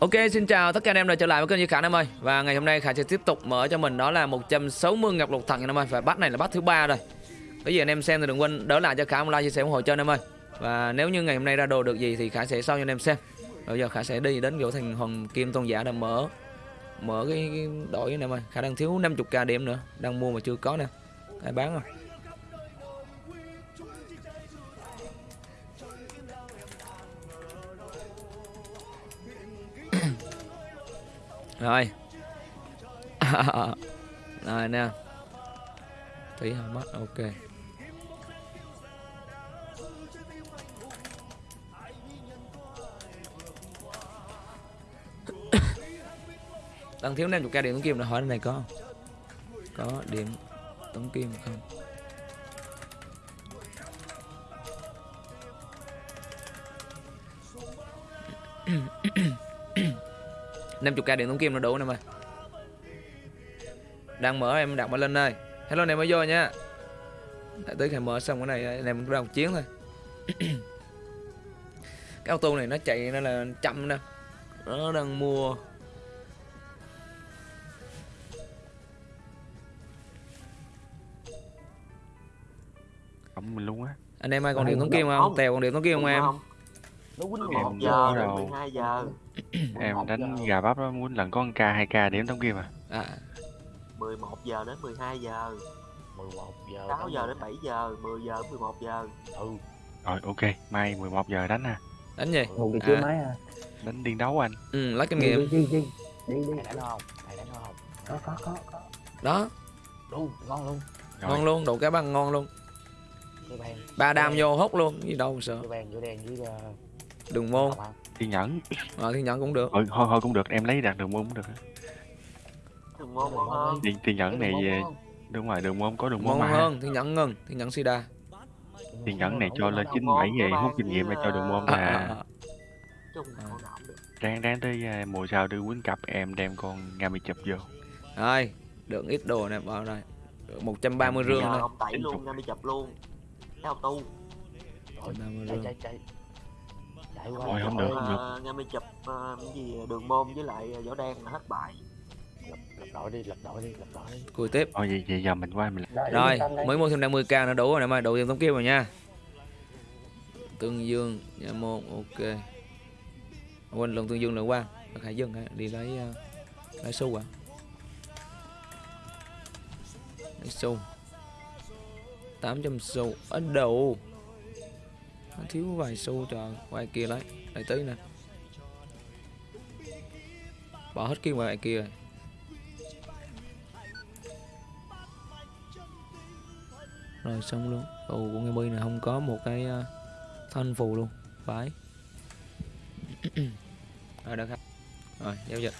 Ok, xin chào tất cả anh em đã trở lại với kênh Duy Khả em ơi. Và ngày hôm nay Khả sẽ tiếp tục mở cho mình đó là 160 ngọc lục thần anh em ơi. Và bắt này là bắt thứ ba rồi. Cái gì anh em xem thì đừng quên đỡ lại cho Khả một like chia sẻ ủng hộ cho anh em ơi. Và nếu như ngày hôm nay ra đồ được gì thì Khả sẽ sau cho anh em xem. Bây giờ Khả sẽ đi đến chỗ thành Hoàng Kim Tôn Giả để mở Mở cái, cái đội anh em ơi. Khả đang thiếu 50k điểm nữa Đang mua mà chưa có nè. Ai bán rồi? rồi. Rồi nè. Thấy không mất. Ok. Đang thiếu nên 50 ca điểm tống kim là hỏi này có có điểm tống kim không? mm 50k điện tống kim nó đủ em mày. Đang mở em đặt mở lên đây. Hello em mới vô nha. Đã tới khai mở xong cái này anh em ra một chiến thôi. Cái ô tô này nó chạy nó là chậm nè. Nó đang mua. Ổng mình luôn á. Anh em ai còn điện tống kim không? Tèo còn điện tống kim không em? nó quýnh một giờ rồi. mười hai giờ. Em đánh gà bắp đó muốn lần có 1k 2k điểm tống kim à? À. 11 giờ đến 12 giờ. 11 giờ 6 giờ đến 7 giờ 10 giờ đến 11 giờ. Ừ. Rồi ok. Mai 11 giờ đánh ha. Đánh gì? Ngủ cái chưa À. máy à Đánh điên đấu anh. Ừ lấy kinh nghiệm đi đi đi. Đi đi. Thầy đánh không? Thầy đánh không? Có có có có. Đó. Luôn ngon luôn. Rồi. Ngon luôn đồ cá băng ngon luôn. Ba đam vô hốt luôn gì đâu sợ. Bàn giữa đen với uh, đường môn thiên nhẫn. Ờ thiên nhẫn cũng được. Thôi thôi, thôi cũng được em lấy đạt đường môn cũng được thường môn hơn. Thiên, thiên nhẫn này về Đúng rồi đường môn có đường môn mà. hơn thiên nhẫn ngân thiên nhẫn sida. Thiên nhẫn này cho lên 97 về hút kinh nghiệm là cho đường môn à, là à, à. chung con nào cũng được. Ráng ráng tới à, mùa sau đưa quýnh cặp em đem con Ngami chụp vô. Rồi, được ít đồ nè vào đây. Được 130 rương nè. ông tẩy luôn chụp. ra đi chập luôn. Cái auto Rồi, 130 chạy rương. chạy chạy chạy qua Rồi, không được. uh, nghe mi chụp ờ, cái gì đường môn với lại võ đen là hết bài lập, lập đội đi lập đội đi lập đội đi Cùi tiếp. Thôi vậy, vậy giờ mình qua mình Đợi Rồi, mới mua thêm 50k nữa đủ rồi nè mày, đủ tiền tống kim rồi nha. Tương Dương, nhà môn, ok. Quên lần Tương Dương nữa qua. Hải Dương hả? đi lấy uh, lấy xu à. Lấy xu. 800 xu ở đầu. Nó thiếu vài xu cho ngoài kia lấy, lại tí nè. Bỏ hết kia ngoài kia rồi. rồi xong luôn. Ồ của ngay bi này không có một cái ờ, thanh phù luôn. Phải rồi được khách rồi giao dịch.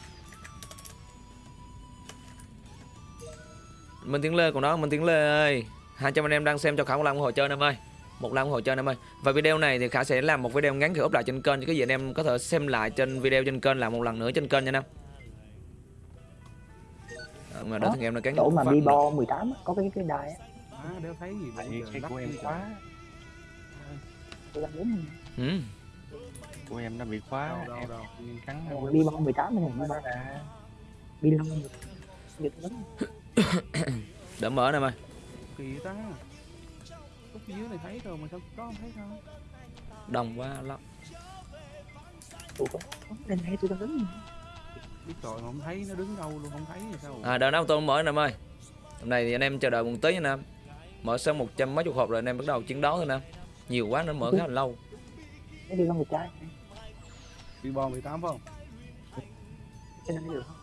Minh Tiến Lê còn đó Minh Tiến Lê ơi. 200 anh em đang xem cho khảo một lần ủng hộ chơi em ơi một lần ủng hộ chơi anh em ơi. Và video này thì Khả sẽ làm một video ngắn thì up lại trên kênh cho cái gì anh em có thể xem lại trên video trên kênh làm một lần nữa trên kênh nha anh em. Ờ, mà đó thằng em nó cắn chỗ mà bi bo 18 á, có cái cái đài á. À, đéo thấy gì giờ cái của em quá. tôi đang đúng ừ. Của em nó bị khóa đâu đâu em đâu. cắn bi bo 18 này bi bo bi lông giật lắm đỡ mở nè mày. Kỳ ta lúc dưới này thấy rồi mà sao có không thấy không đông quá lắm. Có lên hay tôi đang đứng biết rồi mà không thấy nó đứng đâu luôn không thấy thì sao? À đợi nào tôi mở anh em ơi. Hôm nay thì anh em chờ đợi một tí em Mở xong một trăm mấy chục hộp rồi anh em bắt đầu chiến đấu thôi anh em Nhiều quá nó mở khá là lâu. Bị bò 18 phải không? Cái này được. không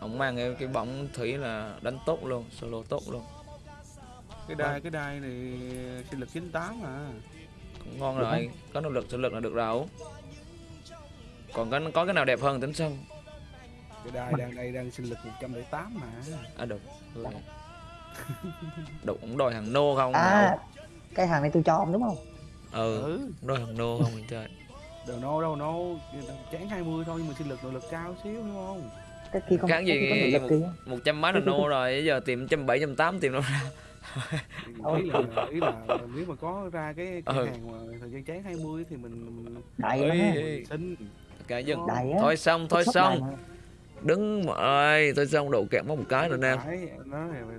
Ông mang cái, cái bóng thủy là đánh tốt luôn Solo tốt luôn. Cái đai cái đai này sinh lực 98 à Cũng ngon rồi Có năng lực sinh lực là được rồi. Còn có, có cái nào đẹp hơn tính sau cái đai đang đây đang sinh lực 108 mà. À được. Đủ cũng đòi hàng nô không? À cái hàng này tôi cho ông đúng không? Ừ ừ. đòi hàng nô không mình chơi. Đầu nô đâu nô chán 20 thôi nhưng mà sinh lực nội lực cao xíu đúng không cái kia không Cái gì cái lực kia một trăm mấy là nô rồi bây giờ tìm trăm bảy trăm tám tìm đâu ra. Ý là ý là nếu mà có ra cái cửa Ừ. hàng mà thời gian cháy 20 thì mình mình đại ê. xin. Cái dừng đại thôi xong thôi xong. đứng mà ơi tôi xong độ kẹt mất một cái rồi nè.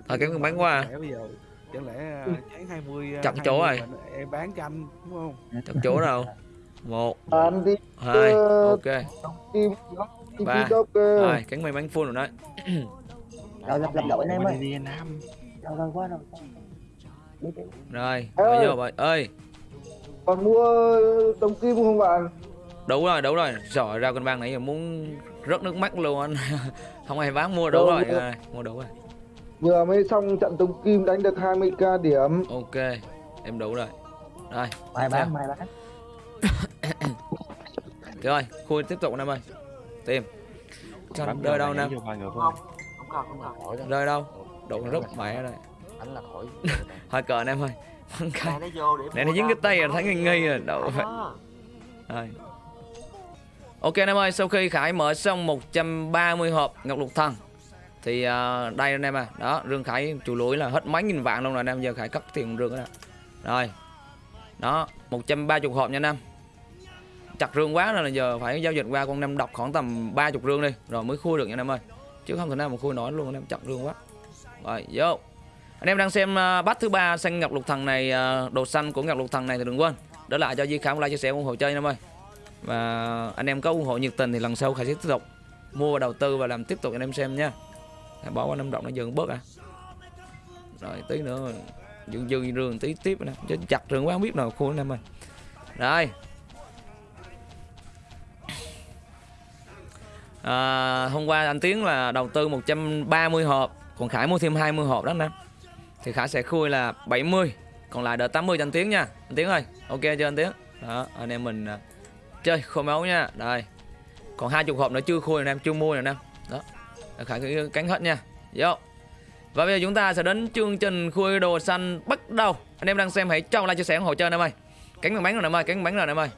Thôi, cái con bán qua à. Chẳng lẽ bây giờ chẳng lẽ à, cháy 20 à, Chặt chỗ 20 rồi. em bán cho anh đúng không? Chặt chỗ đâu? Một đi hai ok Ba. rồi cánh may bắn full rồi đấy rồi lập lập đội anh em Qua ơi đâu Đi, đi. rồi bây giờ vậy ơi. Còn mua đồng kim không bạn? Đủ rồi đủ rồi. Rồi ra con bang nãy giờ muốn rớt nước mắt luôn anh. Không ai bán mua đủ Đâu, rồi. mua. rồi mua đủ rồi. Vừa mới xong trận đồng kim đánh được 20k điểm. Ok em đủ rồi. Rồi mai Sao? bán mai bán. Rồi khui tiếp tục anh em ơi tìm vô rơi đâu nè? phải không không không cần không cần khỏi đó. Rơi đâu? Đủ rất mẹ rồi anh là khỏi thôi cờ anh em ơi. Bắn cái Nè, nó dính cái tay rồi thấy nghi nghi rồi. Đâu phải. Đó. Rồi. Ok anh em ơi, sau khi Khải mở xong 130 hộp Ngọc Lục Thần Thì à, đây anh em à. Đó, Rương Khải chủ lũi là hết mấy nghìn vạn luôn rồi anh em. Giờ Khải cắt tiền Rương đó Rồi. Đó, 130 hộp nha anh em Chặt rương quá nên là giờ phải giao dịch qua con năm đọc khoảng tầm 30 rương đi Rồi mới khui được nha anh em ơi. Chứ không thể nào mà khui nổi luôn anh em chặt rương quá. Rồi, vô. Anh em đang xem uh, bắt thứ ba xanh Ngọc Lục Thần này à, Đồ xanh của Ngọc Lục Thần này thì đừng quên. Để lại cho Di Khải một like chia sẻ ủng hộ chơi anh em ơi. Và anh em có ủng hộ nhiệt tình thì lần sau Khải sẽ tiếp tục mua và đầu tư và làm tiếp tục cho anh em xem nha. Khải bỏ qua năm động nó dừng bớt à. Rồi tí nữa dừng dừng rương tí tiếp nè. Chứ chặt rừng quá không biết nào khu anh em ơi. Rồi. À, hôm qua anh Tiến là đầu tư 130 hộp còn Khải mua thêm 20 hộp đó nè. Thì Khải sẽ khui là 70 còn lại đợi 80 cho anh Tiến nha. Anh Tiến ơi ok chưa anh Tiến? Đó anh em mình à, chơi khô máu nha. Đây còn hai chục hộp nữa chưa khui anh em chưa mua nè anh em. Đó khải cánh hết nha. Vô. Và bây giờ chúng ta sẽ đến chương trình khui đồ xanh bắt đầu. Anh em đang xem hãy cho like chia sẻ ủng hộ chơi anh em ơi. Cánh bằng bánh rồi anh em ơi cánh bằng bánh rồi anh em ơi.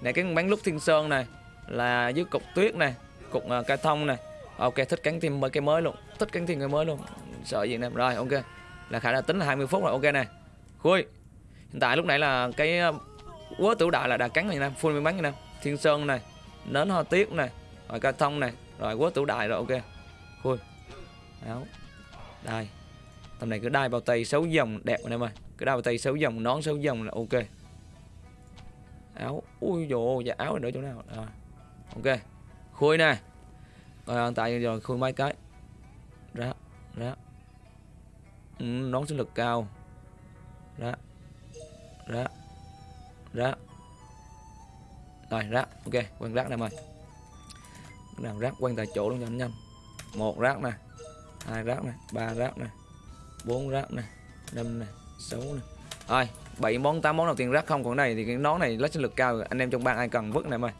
Này cánh bằng bánh lúc thiên sơn này là dưới cục tuyết này cục uh, cây thông này. Ok thích cánh thêm mấy cái mới luôn. Thích cánh thêm cái mới luôn. Sợ gì nè. Rồi ok. Là khả năng tính là 20 phút rồi. Ok này khui. Hiện tại lúc nãy là cái à, quá quớ tử đại là đã cắn rồi nè full miếng bánh rồi em thiên sơn này. Nến hoa tiết này. Rồi cây thông này. Rồi quá tử đại rồi. Ok. Khui. Áo. Đai. Tầm này cứ đai bao tay xấu dòng đẹp anh em ơi cứ đai bao tay xấu dòng nón xấu dòng là ok. Áo. Ui dồ dạ áo ở nữa chỗ nào? À, ok khui nè. Rồi hiện tại rồi khui mấy cái? Ra ra. Ừ, nón sinh lực cao. Ra ra ra. Rồi rác. Ok quăng rác em ơi Cái rác quăng tại chỗ luôn cho nhanh. Một rác nè hai rác nè ba rác nè bốn rác nè năm nè sáu nè. Rồi bảy món tám món đầu tiên rác không? Còn này thì cái nón này lấy sinh lực cao anh em trong bang ai cần vứt này em ơi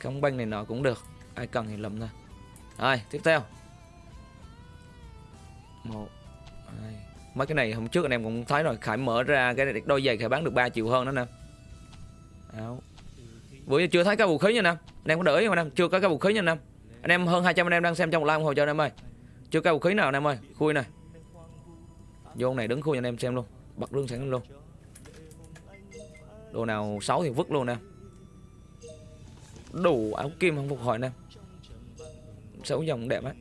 không banh này nọ cũng được ai cần thì lầm thôi. Rồi, tiếp theo. Một, hai. Mấy cái này hôm trước anh em cũng thấy rồi, khải mở ra cái đôi giày khải bán được 3 triệu hơn đó nè. Áo. Bữa giờ chưa thấy cái vũ khí nha nè anh em có để ý không anh em? Chưa có cái vũ khí nha anh em. Anh em hơn 200 anh em đang xem trong một like ủng hộ cho anh em ơi. Chưa cái vũ khí nào anh em ơi. Khui này. Vô này đứng khui cho anh em xem luôn. Bật lương sẵn luôn. Đồ nào xấu thì vứt luôn nè. Đủ áo kim không phục hồi em xấu dòng đẹp á.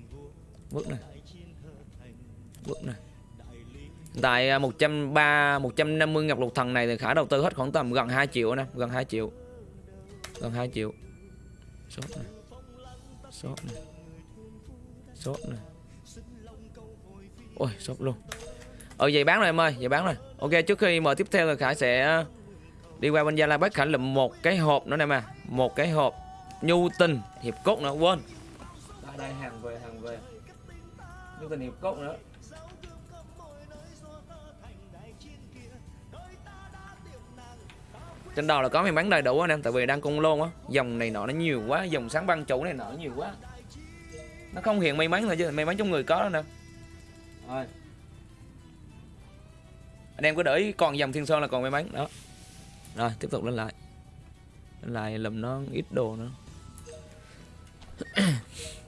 Vứt này. Vứt này. Tại à, 130 150 ngọc lục thần này thì khả đầu tư hết khoảng tầm gần 2 triệu nè, gần 2 triệu. Gần 2 triệu. Sốt này. Sốt này. Sốt này. Ôi, sốt luôn. Ờ vậy bán rồi em ơi, vậy bán rồi. Ok, trước khi mở tiếp theo thì khải sẽ à, đi qua bên gia lai bác khải lụm một cái hộp nữa nè mà một cái hộp nhu tình, hiệp cốt nữa, quên đây đây hàng về hàng về. Nhu tình hiệp cốt nữa. Trên đầu là có may mắn đầy đủ anh em tại vì đang cung lôn á. Dòng này nọ nó nhiều quá dòng sáng băng chủ này nọ nhiều quá. Nó không hiện may mắn thôi chứ may mắn trong người có đó nè. Rồi. Anh em cứ để ý còn dòng thiên sơn là còn may mắn. Đó. Rồi tiếp tục lên lại. Lên lại lùm nó ít đồ nữa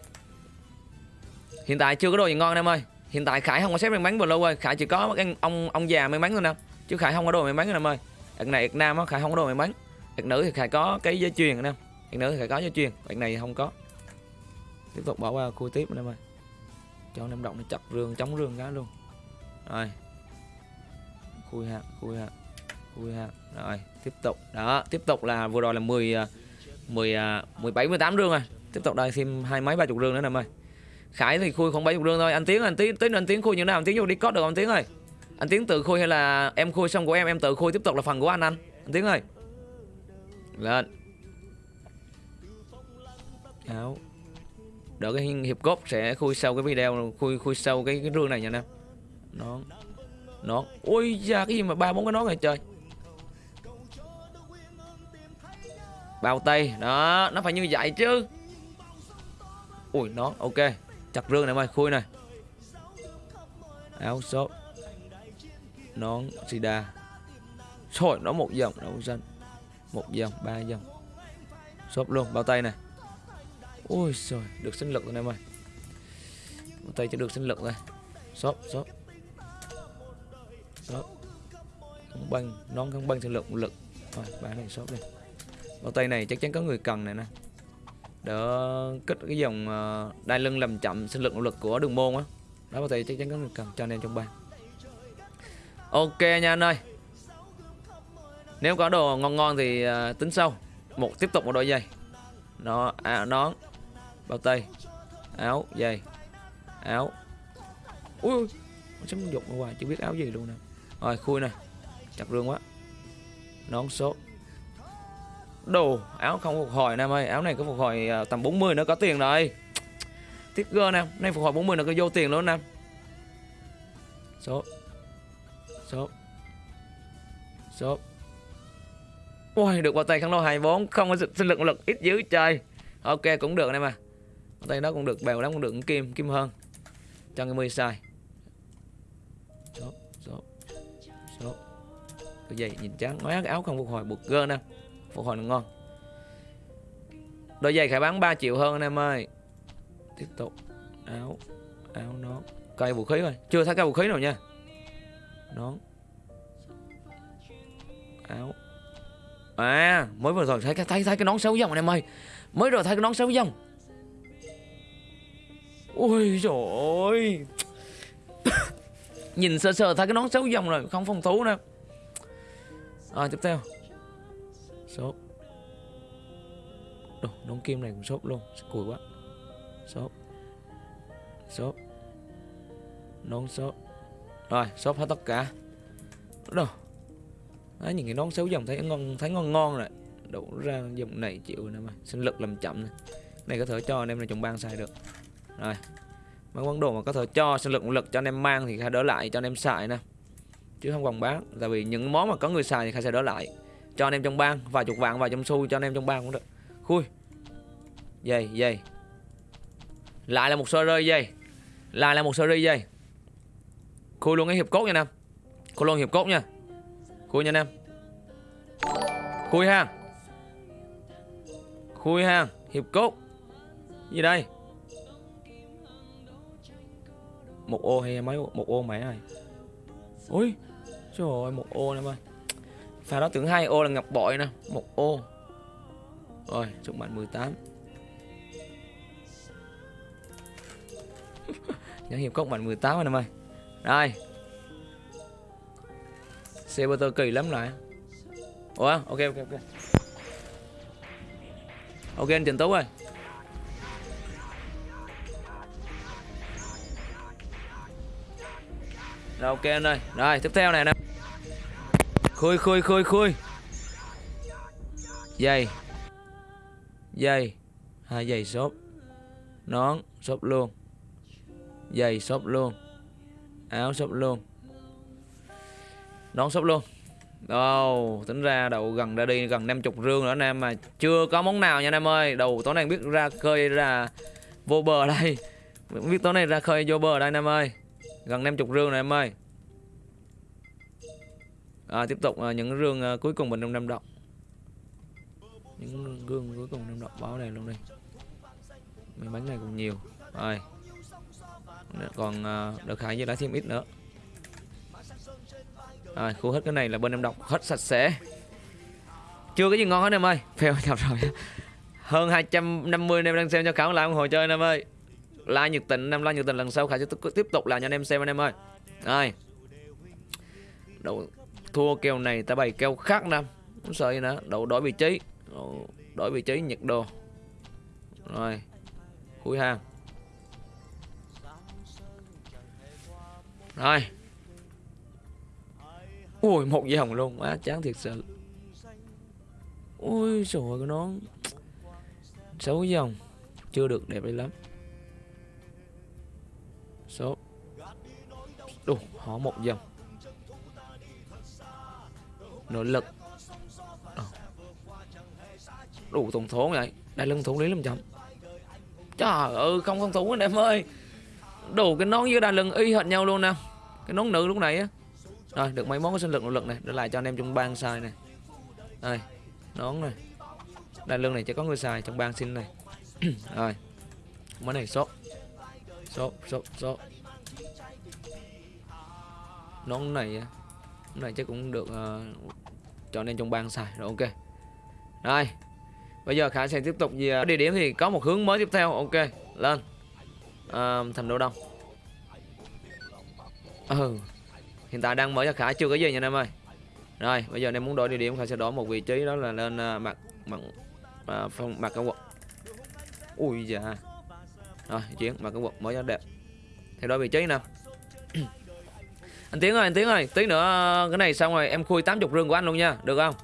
hiện tại chưa có đồ gì ngon em ơi. Hiện tại khải không có xếp may mắn blue rồi khải chỉ có cái ông ông già may mắn thôi nè. Chứ khải không có đồ may mắn em ơi. Đợt này Việt nam á, khải không có đồ may mắn. Đợt nữ thì khải có cái dây chuyền nè. Đợt nữ thì khải có dây chuyền. Đợt này không có. Tiếp tục bỏ qua khu tiếp anh em ơi. Cho năm động nó chặt rương, chống rương cái luôn. Rồi. Khui ha khui ha khui ha rồi, tiếp tục. Đó, tiếp tục là vừa rồi là 10 10 17 18 rương rồi. Tiếp tục đây thêm hai mấy ba chục rương nữa anh em ơi. Khải thì khui khoảng bảy chục rương thôi. Anh Tiến anh Tiến Tiến, anh Tiến khui như thế nào? Anh Tiến vô đi code được anh Tiến ơi? Anh Tiến tự khui hay là em khui xong của em em tự khui tiếp tục là phần của anh anh? Anh Tiến ơi. Lên. Áo. Đỡ cái hiệp cốt sẽ khui sau cái video, khui khui sau cái cái rương này nha anh em. Nón. Nón. Ui da, cái gì mà ba bốn cái nón này trời. Bao tay. Đó, nó phải như vậy chứ. Ui, nón. Ok chặt rương này em ơi khui này. Áo shop nón sida rồi nó một dòng đấu danh. Một dòng, ba dòng. Shop luôn, bao tay này. Ôi trời được sinh lực rồi em ơi bao tay cho được sinh lực rồi shop shop shop không băng nón không băng sinh lực một lực. Rồi bán này shop đi. Bao tay này chắc chắn có người cần này nè đỡ kích cái dòng ờ, đai lưng làm chậm sinh lực nỗ lực của đường môn á. Đó bao tay chắc chắn có người cần cho anh em trong ban. Ok nha anh ơi. Nếu có đồ ngon ngon thì ờ, tính sau. Một tiếp tục một đôi giày. Nó à, nón bao tay. Áo giày. Áo. Ui ui, nó sắm dục ở ngoài chưa biết áo gì luôn nè. Rồi khui này chặt rương quá. Nón số đồ, áo không phục hồi nam ơi. Áo này có phục hồi à, tầm 40 nữa có tiền rồi. Tiếc gơ nam, nay phục hồi 40 nữa có vô tiền luôn nam. Số số số. Ui, được vào tay khăn lô 24 không có sinh lực lực ít dữ trời. Ok, cũng được anh em à tay đó cũng được, bèo lắm cũng được, kim kim hơn. Cho cái mươi sai số số số. Cái gì, nhìn trắng. Nói cái áo không phục hồi, buộc gơ nè phục hồi nó ngon. Đôi giày khải bán 3 triệu hơn anh em ơi. Tiếp tục. Áo áo nón. Cây vũ khí rồi chưa thấy cây vũ khí nào nha. Nón. Áo. À mới vừa rồi thấy cái thấy thấy cái nón xấu dòng anh em ơi. Mới rồi thấy cái nón xấu dòng ui trời ơi nhìn sơ sơ thấy cái nón xấu dòng rồi, không phòng thú nữa. Rồi, tiếp theo. Sốt. Đồ, nón kim này cũng sốt luôn Cùi quá. Sốt. Sốt. Nón sốt. Rồi, sốt hết tất cả. Đồ Đấy, những cái nón xấu dòng thấy ngon thấy ngon ngon rồi. Đủ ra dòng này chịu nè mà sinh lực làm chậm này. này có thể cho anh em là trồng ban xài được. Rồi. Mấy món đồ mà có thể cho sinh lực lực cho anh em mang thì khai đỡ lại cho anh em xài nè. Chứ không còn bán tại vì những món mà có người xài thì khai sẽ đỡ lại cho anh em trong bang, vài chục vạn, vài trăm xu cho anh em trong bang cũng được. Khui. Dây dây. Lại là một sơ rơi dây. Lại là một sơ rơi dây. Khui luôn cái hiệp cốt nha nam khui luôn hiệp cốt nha. Khui nha nam khui ha. Khui ha. Hiệp cốt. Gì đây? Một ô hay mấy ô? một ô mẹ ơi ui, trời ơi, một ô em ơi. Sau đó tưởng hai ô là ngọc bội nè, một ô. Rồi, chúc mạnh 18 nhãn hiệp cốc mạnh 18 anh em ơi. Đây xe bơ kỳ lắm lại ủa, ok ok ok. Ok, anh Trần Tú ơi. Rồi, ok anh ơi. Rồi, tiếp theo này nè. Khôi khôi khôi khôi. Dây. Dây. Hai giày xốp. Nón, xốp luôn. Giày xốp luôn. Áo xốp luôn. Nón xốp luôn. Đâu tính ra đầu gần ra đi gần 50 rương nữa, anh em, mà chưa có món nào nha anh em ơi. Đầu tối nay biết ra khơi ra vô bờ đây. Biết tối nay ra khơi vô bờ đây anh em ơi. Gần 50 rương rồi em ơi à, tiếp tục à, những rương à, cuối cùng mình trong năm động. Những gương cuối cùng năm động báo này luôn đi. Mình bánh này cũng nhiều. Rồi. Còn à, được khải với lá thêm ít nữa. Rồi khu hết cái này là bên em đọc hết sạch sẽ. Chưa có gì ngon hết em ơi. Phèo nhập rồi. Hơn 250 anh em đang xem cho khảo lại ủng hộ chơi anh em ơi. Like nhiệt tình năm em like nhiệt tình lần sau khải sẽ tiếp- tiếp tục làm cho anh em xem anh em ơi. Rồi. Đầu thua kèo này ta bày kèo khác năm không sợ gì nữa đầu đổi vị trí. Đổi vị trí nhiệt độ rồi khui hàng. Rồi. Ui một dòng luôn á, chán thiệt sự. Ui trời ơi cái xấu dòng chưa được đẹp đi lắm. Số đủ họ một dòng nội lực. Ờ. Đủ tổng số vậy. Đại lưng thủ lý làm chậm. Trời ơi, không không thủ anh em ơi. Đủ cái nón với đai lưng y hệt nhau luôn nè. Cái nón nữ lúc này á. Rồi, được mấy món có sinh lực nội lực này. Để lại cho anh em trong bang xài này. Đây, nón này. Đai lưng này chỉ có người xài trong bang xin này. Rồi. Món này sốt. Sốt sốt sốt. Nón này á này chắc cũng được uh, cho nên trong bang xài. Rồi ok. Rồi bây giờ khả sẽ tiếp tục về ờ, địa điểm thì có một hướng mới tiếp theo. Ok lên. À, thành đô đông. Ừ. Hiện tại đang mở cho khả chưa có gì nha anh em ơi. Rồi bây giờ anh em muốn đổi địa điểm khả sẽ đổi một vị trí đó là lên uh, mặt mặt uh, phong mặt cái quận. ui dạ rồi chuyển mặt cái quận mới cho đẹp. Thay đổi vị trí nào? Anh tiến ơi, anh tiến ơi, tí nữa, cái này xong rồi, em khui 80 rương của anh luôn nha, được không?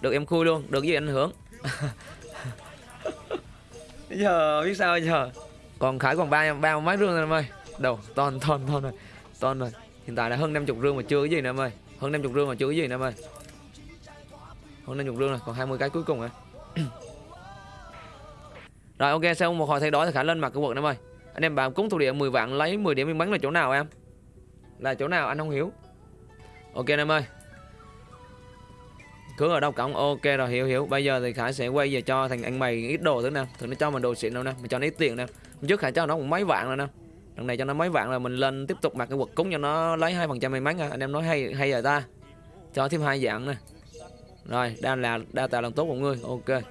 Được, em khui luôn, được gì ảnh hưởng. Bây giờ, biết sao bây giờ? Còn khải còn ba ba mấy rương rồi, em ơi. Đâu ton ton ton rồi ton rồi. Hiện tại là hơn 50 rương mà chưa cái gì nữa, em ơi. Hơn 50 rương mà chưa cái gì nữa, em ơi. Hơn 50 rương rồi, còn 20 cái cuối cùng rồi. Rồi, ok, sau một hồi thay đổi thì khải lên mặt cái quật em ơi. Anh em bạn cúng thủ địa 10 vạn, lấy 10 điểm miếng bắn là chỗ nào em? Là chỗ nào anh không hiểu? Ok anh em ơi. Cứ ở đâu cổng? Ok rồi hiểu hiểu. Bây giờ thì khải sẽ quay về cho thằng anh mày ít đồ thứ nè. Thằng nó cho mình đồ xịn đâu nè. Mình cho nó ít tiền nè. Trước khải cho nó cũng mấy vạn rồi nè. Lần này cho nó mấy vạn là mình lên tiếp tục mặc cái quật cúng cho nó lấy hai phần trăm may mắn à. anh em nói hay hay rồi ta. Cho thêm hai dạng nè. Rồi đang là đa tài làm tốt của ngươi. Ok.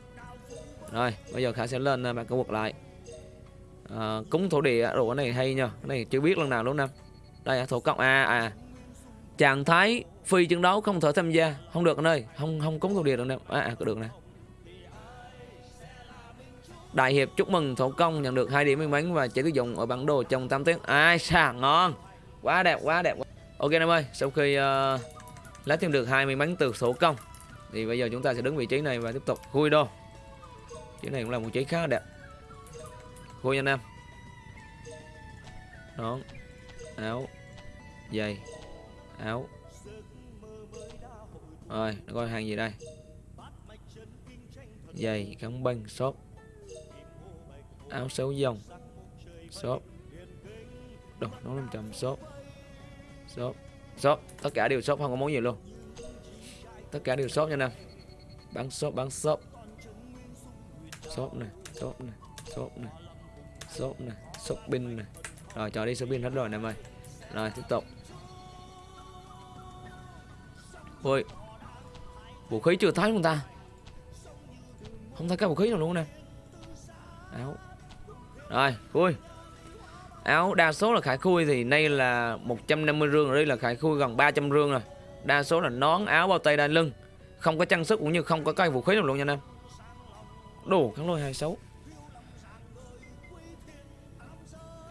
Rồi bây giờ khải sẽ lên à, mặc cái quật lại. À, cúng thổ địa. Đồ cái này hay nha cái này chưa biết lần nào luôn nè đây thổ cộng a à, à trạng thái phi chiến đấu không thể tham gia. Không được anh ơi không không cúng thổ địa được nè à, à có được nè. Đại hiệp chúc mừng thổ công nhận được hai điểm may mắn và chỉ sử dụng ở bản đồ trong 8 tiếng. Ai xà ngon. Quá đẹp quá đẹp. Ok em ơi sau khi uh, lấy thêm được hai may mắn từ thổ công thì bây giờ chúng ta sẽ đứng vị trí này và tiếp tục khui đô. Chỗ này cũng là một trí khá đẹp. Khui nha anh em. Đó. Áo dây, áo. Rồi coi hàng gì đây? Giày gắn băng, shop. Áo sáu dòng, shop. Đồ, nó 500 shop. Shop shop. Tất cả đều shop, không có món gì luôn. Tất cả đều shop nha nam bán shop bán shop. Shop này shop này shop này shop này shopping này rồi, cho đi shopping hết rồi nè em ơi. Rồi, tiếp tục. Ôi, vũ khí chưa thấy chúng ta. Không thấy cái vũ khí nào luôn nè. Áo. Rồi, khui. Áo đa số là khải khui thì nay là 150 rương, rồi đây là khải khui gần 300 rương rồi. Đa số là nón, áo, bao tay, đai lưng. Không có trang sức cũng như không có cái vũ khí nào luôn nha anh em. Đồ kháng lôi 26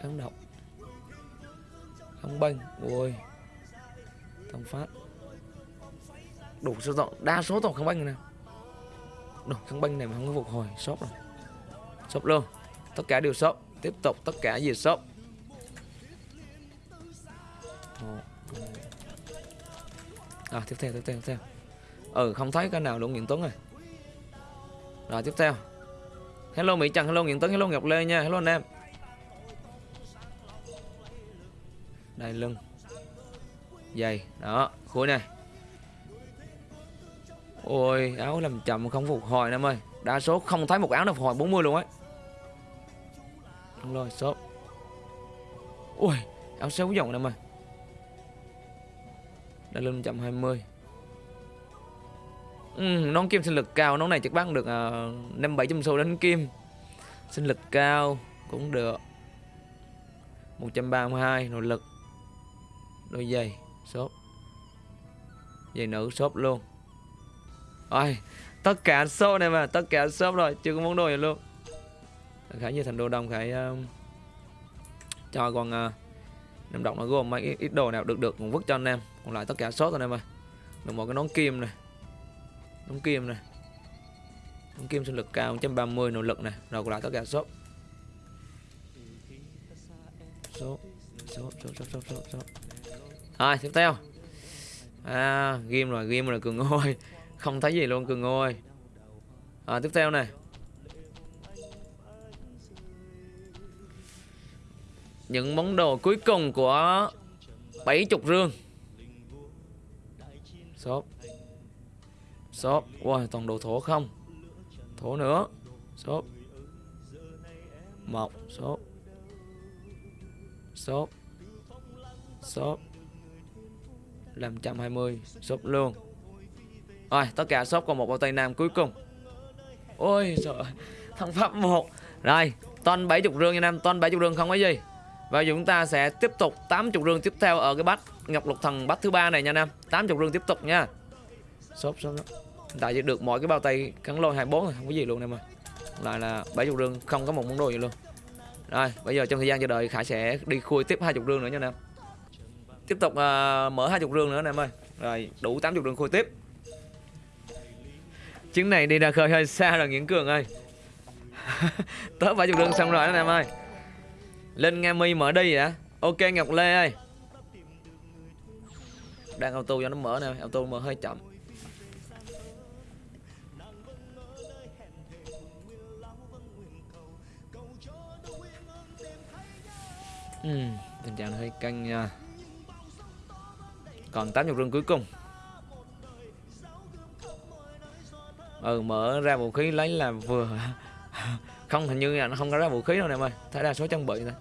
kháng độc. Kháng banh, ôi. Thông phát đủ số rộng đa số tổng kháng banh này nè. Kháng banh này mà không có phục hồi, sốc rồi. Sốc luôn. Tất cả đều sốc. Tiếp tục tất cả gì sốc. À tiếp theo tiếp theo tiếp theo. Ừ không thấy cái nào luôn, Nguyễn Tuấn rồi rồi, tiếp theo. Hello, Mỹ Trần. Hello, Nguyễn Tuấn. Hello, Ngọc Lê nha. Hello, anh em. Đây lưng. Dày đó khối này ôi áo làm chậm không phục hồi em ơi. Đa số không thấy một áo nào phục hồi 40 luôn ấy. Đúng rồi shop. Ui áo sáu dòng em ơi. Đã lên 120 ừ, nón kim sinh lực cao nón này chắc bán được uh, năm bảy trăm xu đánh kim. Sinh lực cao cũng được. 132 nội lực. Đôi giày shop. Giày nữ shop luôn. Ôi, tất cả shop này mà tất cả shop rồi chưa có món đồ gì luôn. Khải như thành đồ đông khải uh, ờ, cho con ờ, uh, em Động nó gồm mấy ít, ít đồ nào được được cũng vứt cho anh em. Còn lại tất cả shop rồi anh em ơi. Được một cái nón kim này. Nón kim này. Nón kim sinh lực cao 130 nỗ lực này. Rồi còn lại tất cả shop số số số số số số số rồi tiếp theo. À game rồi game rồi cường ngôi không thấy gì luôn cường ơi. À, tiếp theo này những món đồ cuối cùng của bảy chục rương. Shop. Shop. Wow toàn đồ thổ không? Thổ nữa. Shop. Một shop. Shop. Shop. 520 shop luôn rồi tất cả shop còn một bao tay nam cuối cùng. Ôi trời thằng pháp một. Rồi ton 70 rương nha nam ton 70 rương không có gì. Và chúng ta sẽ tiếp tục 80 rương tiếp theo ở cái bắt ngọc lục thần bắt thứ ba này nha nam. 80 rương tiếp tục nha. Shop shop đó. Tại được mỗi cái bao tay cắn lôi 24 rồi không có gì luôn em ơi. Lại là 70 rương không có một món đồ gì luôn. Rồi bây giờ trong thời gian chờ đợi Khải sẽ đi khui tiếp 20 rương nữa nha nam. Tiếp tục uh, mở 20 rương nữa nè em ơi. Rồi đủ 80 rương khui tiếp Chứng này đi ra khơi hơi xa rồi Nguyễn Cường ơi. Tới 70 đường xong rồi đó em ơi. Lên Nga Mi mở đi hả ok Ngọc Lê ơi. Đang auto cho nó mở nè auto mở hơi chậm. Ừ, tình trạng hơi căng nha. Còn 80 rừng cuối cùng. Ừ mở ra vũ khí lấy là vừa Không, hình như là nó không có ra vũ khí đâu nè em ơi. Thấy đa số trang bị thôi.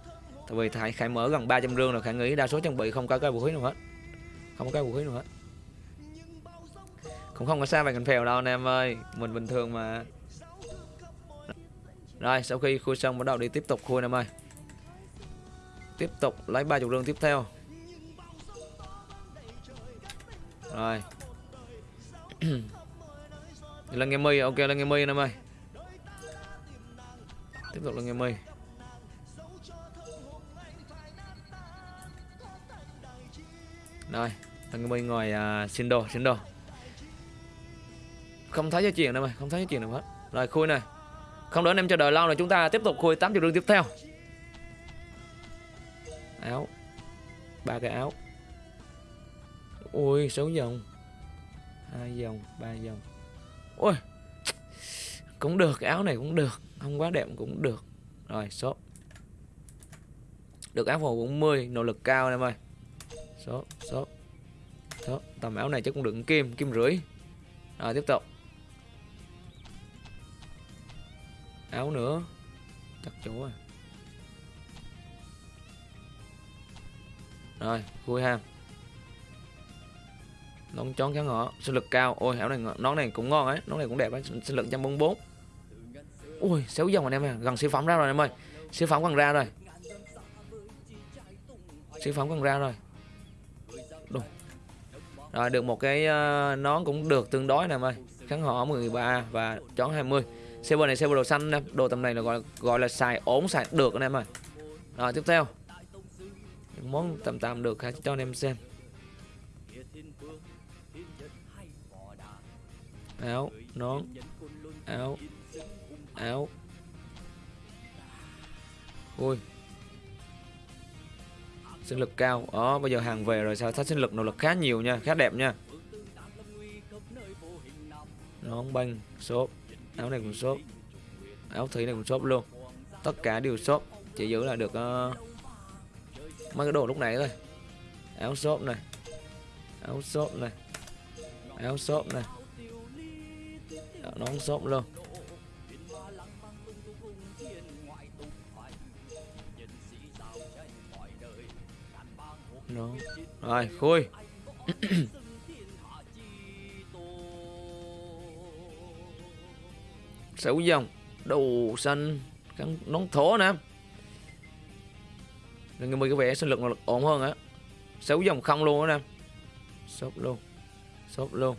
Tại vì thầy Khải mở gần 300 rương rồi, Khải nghĩ đa số trang bị không có cái vũ khí nào hết. Không có cái vũ khí nào hết. Cũng không có xa bằng cành phèo đâu anh em ơi. Mình bình thường mà. Rồi, sau khi khui xong bắt đầu đi tiếp tục khui em ơi. Tiếp tục lấy 30 rương tiếp theo. Rồi. là nghe mây ok là nghe mây em ơi. Tiếp tục là nghe mây. Rồi là nghe mây ngồi uh, xin đồ, xin đồ. Không thấy cho chuyện đâu mày, không thấy cho chuyện nào hết. Rồi khui này. Không đỡ anh em chờ đợi lâu rồi chúng ta tiếp tục khui 80 rương tiếp theo. Áo. Ba cái áo. Ui sáu dòng. Hai dòng ba dòng ôi cũng được cái áo này cũng được không quá đẹp cũng được. Rồi số. Được áo màu 40 nỗ lực cao em ơi. Số số số. Tầm áo này chắc cũng được kim kim rưỡi. Rồi tiếp tục. Áo nữa. Chắc chỗ rồi. Rồi, vui ham. Nón chón kháng ngọ, sinh lực cao. Ôi, hảo này nón này cũng ngon ấy, nón này cũng đẹp ấy, sinh lực 144. Ui, xéo dòng anh em ơi, gần siêu phẩm ra rồi em ơi. Siêu phẩm gần ra rồi. Siêu phẩm gần ra rồi. Đúng. Rồi được một cái ờ, nón cũng được tương đối nè em ơi. Kháng họ 13 và chón 20. Server này server đồ xanh nè, đồ tầm này là gọi gọi là xài ổn xài được anh em ơi. Rồi tiếp theo những món tầm tạm được hãy cho anh em xem áo nón. Áo. Áo. Ui. Sinh lực cao. Đó bây giờ hàng về rồi sao? Thấy sinh lực nỗ lực khá nhiều nha. Khá đẹp nha. Nón banh shop áo này cũng shop áo thủy này cũng shop luôn. Tất cả đều shop chỉ giữ là được uh, mấy cái đồ lúc này thôi. Áo shop này. Áo shop này. Áo shop này. Dạ, nó không rộng luôn nó, Rồi, khui. Sáu dòng đồ xanh cắn nón thổ nè. Người người có vẻ sinh lực lực ổn hơn á. Sáu dòng không luôn á nè. Sốt luôn. Sốt luôn.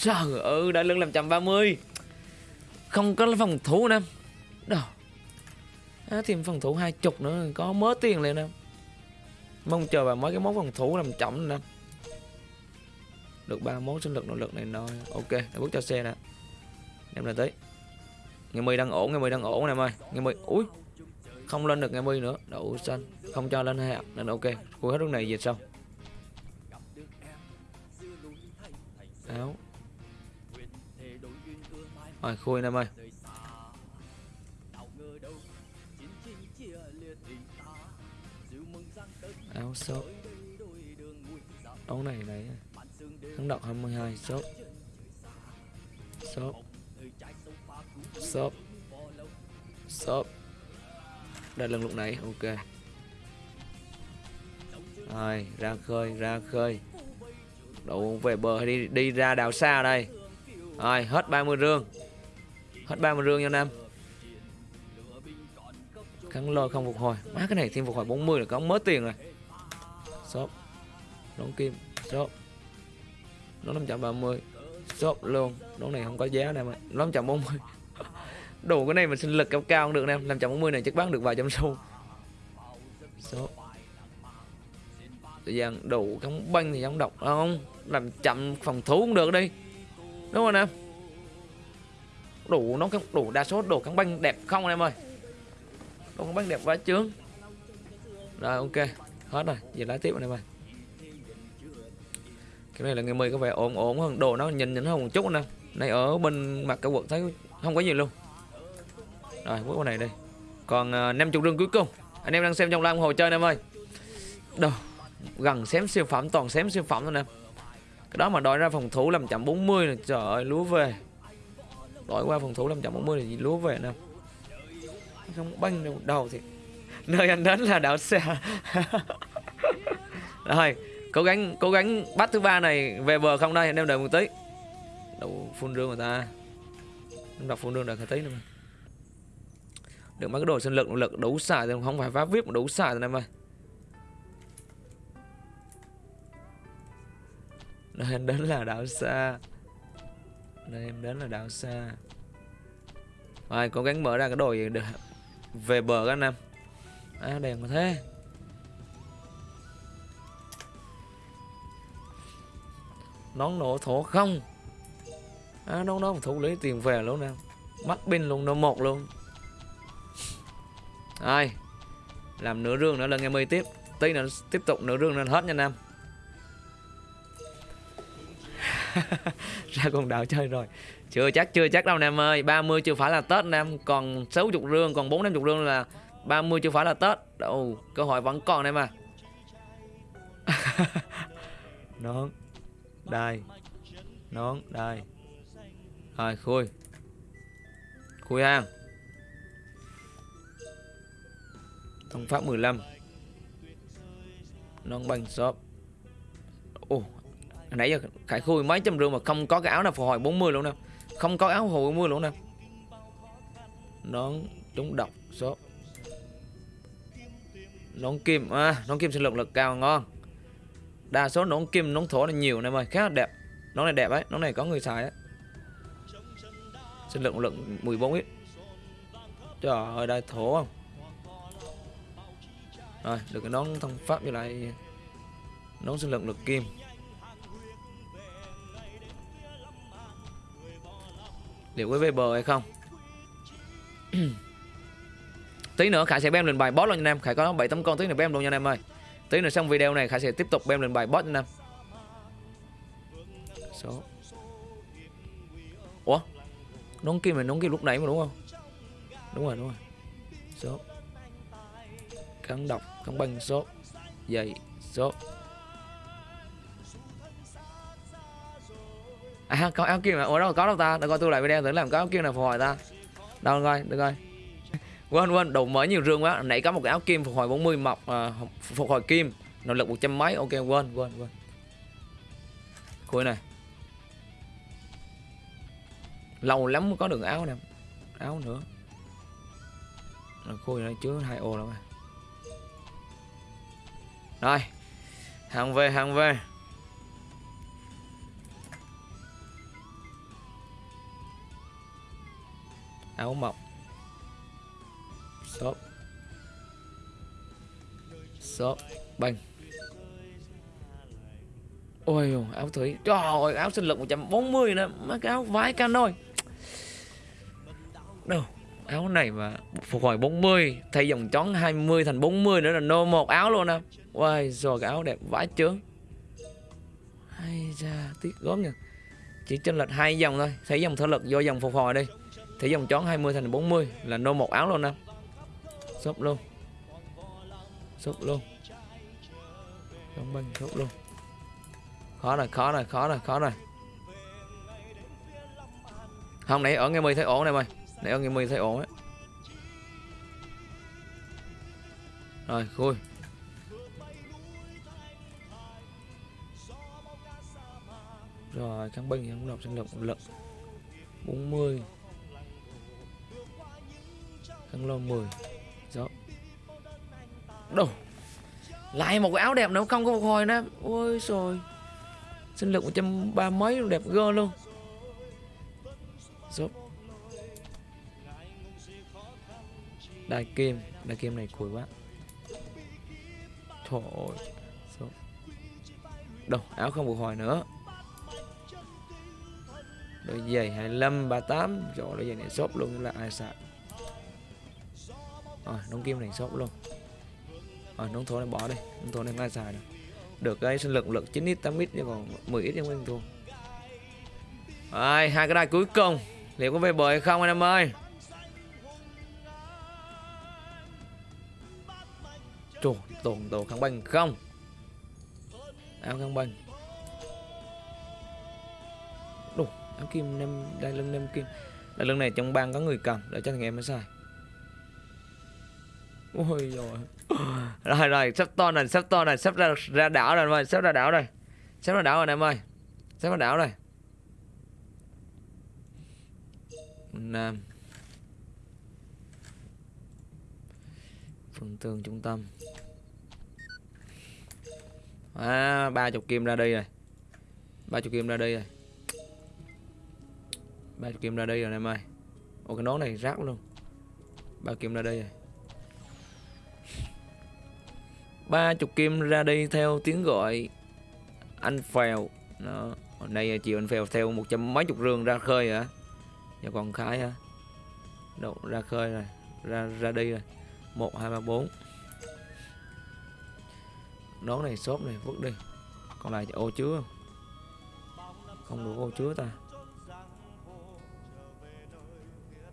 Trời ơi đã lưng làm 130 Không có phòng thủ nè. Đâu. À, Thêm phòng thủ hai chục nữa Có mớ tiền liền nè. Mong chờ vào mấy cái món phòng thủ làm chậm nè. Được ba món sinh lực nội lực này rồi Ok để bước cho xe nè. Em là tới. Ngày mươi đang ổn, ngày mươi đang ổn nè em ơi. Ngày mươi, ui Không lên được ngày mươi nữa. Đậu xanh. Không cho lên hai Nên ok cuối hết lúc này về sau. Áo. Rồi khui anh em ơi. Áo sốt Áo này này. Thắng độc 22 sốt Sốt Sốt Sốt Đây lần lúc nãy ok. Rồi, ra khơi ra khơi. Đủ về bờ, đi đi ra đảo xa đây. Rồi, hết 30 rương. Hết 30 rương nha Nam cắn lôi không phục hồi. Má cái này thêm phục hồi 40 là có mớ tiền rồi. Shop Đón kim. Shop Nó 530 Shop luôn. Đón này không có giá nè mà Nó 540 Đồ cái này mà sinh lực cao cao không được nè 540 này chắc bán được vài trăm xu. Shop Thời gian đủ cắn banh thì không độc không? Làm chậm phòng thủ cũng được đi. Đúng không em? Đủ nó cắn- đủ đa số đồ cắn banh đẹp không anh em ơi? Đồ cắn banh đẹp quá chướng. Rồi ok. Hết rồi Giờ lái tiếp anh em ơi. Cái này là ngày 10 có vẻ ổn ổn hơn. Đồ nó nhìn nhìn hơn một chút anh em Này ở bên mặt cả quận thấy không có gì luôn. Rồi bước qua này đi. Còn uh, 50 rương cuối cùng. Anh em đang xem trong live ủng hộ chơi anh em ơi. Đâu gần xém siêu phẩm toàn xém siêu phẩm thôi nè. Cái đó mà đòi ra phòng thủ làm chậm 40 là trời ơi lúa về đòi qua phòng thủ làm chậm 40 là gì lúa về nè không, banh đâu đầu thì nơi anh đến là đảo xa. Rồi, cố gắng cố gắng bắt thứ ba này về bờ không đây, anh em đợi một tí. Đủ phun rương người ta. Em đọc phun rương đợi một tí nữa mà. Được mấy cái đồ sinh lực nội lực đủ xài thì không phải phá vip mà đủ xài rồi em ơi. Nơi anh đến là đảo xa nơi em đến là đảo xa. Rồi, cố gắng mở ra cái đồ gì được. Về bờ các anh em. À đèn mà thế. Nón nổ thổ không. À nón đó thủ lấy tiền về luôn nè. Mắt pin luôn nó một luôn. Rồi, làm nửa rương nữa là ngày mươi tiếp. Tí nữa tiếp tục nửa rương nên hết nha nam ra con đảo chơi rồi. Chưa chắc chưa chắc đâu nam ơi. 30 chưa phải là tết nam còn 60 rương còn 4 50 rương là 30 chưa phải là tết. Đâu, cơ hội vẫn còn em à. Nón, đây. Nón, đây. Rồi, khui. Khui hang thông pháp 15 nón banh shop ồ nãy giờ khải khui mấy trăm rương mà không có cái áo nào phục hồi 40 luôn đâu không có áo phục hồi 40 luôn đâu nón trúng độc số. Nón kim à, nón kim sinh lực lực cao ngon. Đa số nón kim nón thổ là nhiều này ơi khá là đẹp. Nón này đẹp ấy nón này có người xài ấy. Sinh lực lực 14 ít. Trời ơi đây thổ không? Rồi được cái nón thông pháp với lại nón sinh lực lực kim. Liệu có về bờ hay không? Tí nữa khải sẽ bem lên bài boss luôn nha anh em. Khải có bảy tấm con tí nữa bem luôn nha anh em ơi. Tí nữa xong video này khải sẽ tiếp tục bem lên bài boss nha anh em. Số. Ủa? Nón kia mà nón kia lúc nãy mà đúng không? Đúng rồi đúng rồi. Số. Cắn độc, Cắn băng, số. Dày, số. À có áo kim mà ủa đâu có đâu ta? Để coi tôi lại video thử làm có áo kim nào phục hồi ta. Đâu coi được coi. Quên quên đồ mới nhiều rương quá. Nãy có một cái áo kim phục hồi 40 mọc à, phục hồi kim. Nội lực một trăm mấy ok quên quên quên. Khui này. Lâu lắm mới có được áo nè. Áo nữa. Khui này chứa hai ô rồi. Rồi. Hàng về hàng về. Áo mọc shop shop banh ôi áo thủy trời ơi, áo sinh lực 140 nữa. Mấy cái áo vái canoi đâu, áo này mà phục hồi 40 thay dòng chón 20 thành 40 nữa là nô một áo luôn nè ôi rồi cái áo đẹp vãi chướng. Hay ra tiếc gốm nha. Chỉ chênh lệch hai dòng thôi, thấy dòng thể lực vô dòng phục hồi đi thì dòng chón 20 thành 40 là nô một áo luôn nè. Shop luôn. Shop luôn. Đóng băng shop luôn. Khó rồi khó rồi khó rồi khó rồi. Không, nãy ở nghe mi thấy ổn này mày. Nãy ở nghe mi thấy ổn ấy rồi, khui. Rồi căng binh thì không đọc sinh lực, một lực. 40 Thăng lo 10 Gió đâu lại một cái áo đẹp nữa, không có phục hồi nữa. Ôi rồi sinh lực 130 mấy, đẹp gơ luôn. Dạ. Dốt. Đai kim. Đai kim này cùi quá. Thôi Dốt. Dạ. Đâu áo không phục hồi nữa. Đôi giày 25 38 Rồi đôi giày này shop luôn, là ai sạc Ờ, Rồi nón kim này sốc luôn. Ờ, Rồi nón thổ này bỏ đi. Nón thổ này ngay xài đâu được cái sinh lực lực 9x 8x nhưng còn 10x nhưng nguyên thua. Rồi, hai cái đai cuối cùng. Liệu có về bờ hay không anh em ơi? Trời, tồn tổ kháng banh không? Áo kháng banh. Đủ áo kim nem đai lưng nem kim. Đai lưng này trong bang có người cầm để cho thằng em mới xài ôi rồi rồi rồi, sắp to này, sắp to này, sắp ra ra đảo rồi, em ơi, sắp ra đảo rồi. Sắp ra đảo rồi, em ơi. Sắp ra đảo rồi. Nam. Phần tường trung tâm. À ba chục kim ra đi rồi. Ba chục kim ra đi rồi. Ba chục kim ra đi rồi, em ơi. Ô cái nón này rác luôn. Ba kim ra đi rồi. Ba chục kim ra đi theo tiếng gọi. Anh phèo. Nó hôm nay chiều anh phèo theo một trăm mấy chục rương ra khơi hả? Giờ còn khái hả? Đâu, ra khơi rồi. Ra ra đi rồi. Một, hai, ba, bốn. Nón này xốp này, vứt đi. Còn lại ô chứa không đủ ô chứa ta.